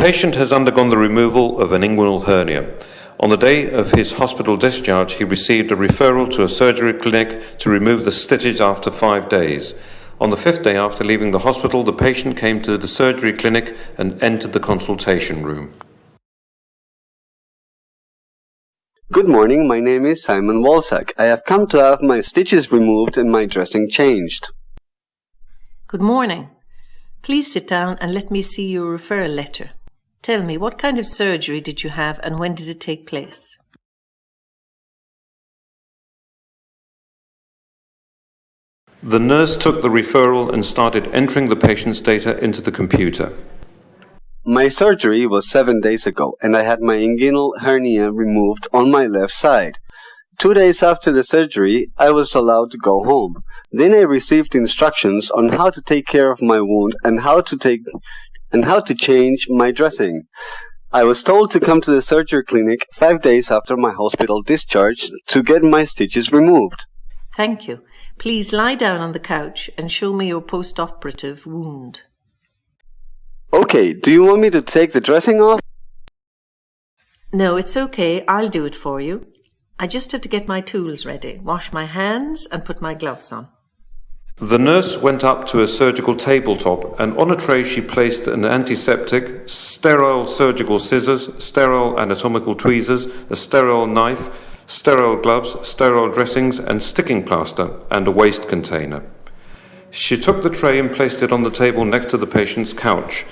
patient has undergone the removal of an inguinal hernia. On the day of his hospital discharge, he received a referral to a surgery clinic to remove the stitches after five days. On the fifth day after leaving the hospital, the patient came to the surgery clinic and entered the consultation room. Good morning, my name is Simon Walsack. I have come to have my stitches removed and my dressing changed. Good morning. Please sit down and let me see your referral letter. Tell me, what kind of surgery did you have and when did it take place? The nurse took the referral and started entering the patient's data into the computer. My surgery was seven days ago and I had my inguinal hernia removed on my left side. Two days after the surgery, I was allowed to go home. Then I received instructions on how to take care of my wound and how to take and how to change my dressing. I was told to come to the surgery clinic five days after my hospital discharge to get my stitches removed. Thank you. Please lie down on the couch and show me your post-operative wound. Okay, do you want me to take the dressing off? No, it's okay. I'll do it for you. I just have to get my tools ready, wash my hands and put my gloves on. The nurse went up to a surgical tabletop and on a tray she placed an antiseptic, sterile surgical scissors, sterile anatomical tweezers, a sterile knife, sterile gloves, sterile dressings and sticking plaster and a waste container. She took the tray and placed it on the table next to the patient's couch.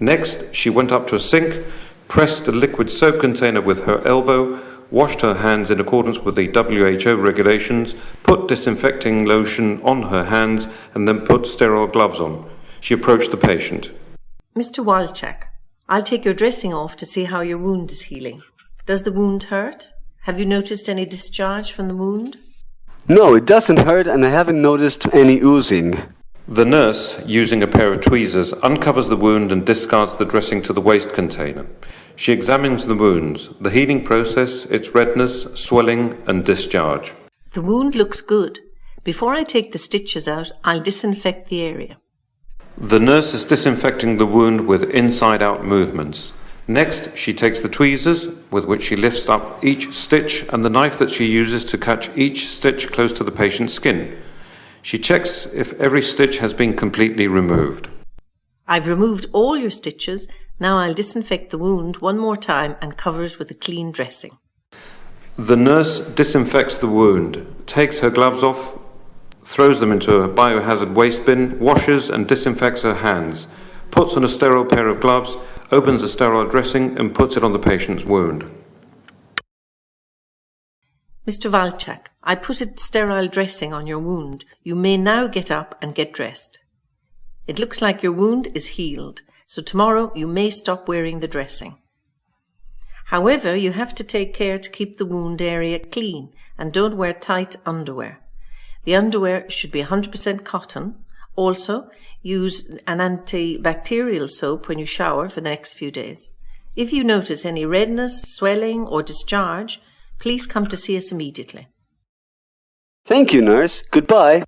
Next, she went up to a sink, pressed a liquid soap container with her elbow, washed her hands in accordance with the WHO regulations, put disinfecting lotion on her hands, and then put sterile gloves on. She approached the patient. Mr. Walchak, I'll take your dressing off to see how your wound is healing. Does the wound hurt? Have you noticed any discharge from the wound? No, it doesn't hurt and I haven't noticed any oozing. The nurse, using a pair of tweezers, uncovers the wound and discards the dressing to the waste container. She examines the wounds, the healing process, its redness, swelling, and discharge. The wound looks good. Before I take the stitches out, I'll disinfect the area. The nurse is disinfecting the wound with inside out movements. Next, she takes the tweezers with which she lifts up each stitch and the knife that she uses to catch each stitch close to the patient's skin. She checks if every stitch has been completely removed. I've removed all your stitches. Now I'll disinfect the wound one more time and cover it with a clean dressing. The nurse disinfects the wound, takes her gloves off, throws them into a biohazard waste bin, washes and disinfects her hands, puts on a sterile pair of gloves, opens a sterile dressing and puts it on the patient's wound. Mr. Valchak, I put a sterile dressing on your wound. You may now get up and get dressed. It looks like your wound is healed, so tomorrow you may stop wearing the dressing. However, you have to take care to keep the wound area clean and don't wear tight underwear. The underwear should be 100% cotton. Also, use an antibacterial soap when you shower for the next few days. If you notice any redness, swelling or discharge, please come to see us immediately. Thank you, nurse. Goodbye.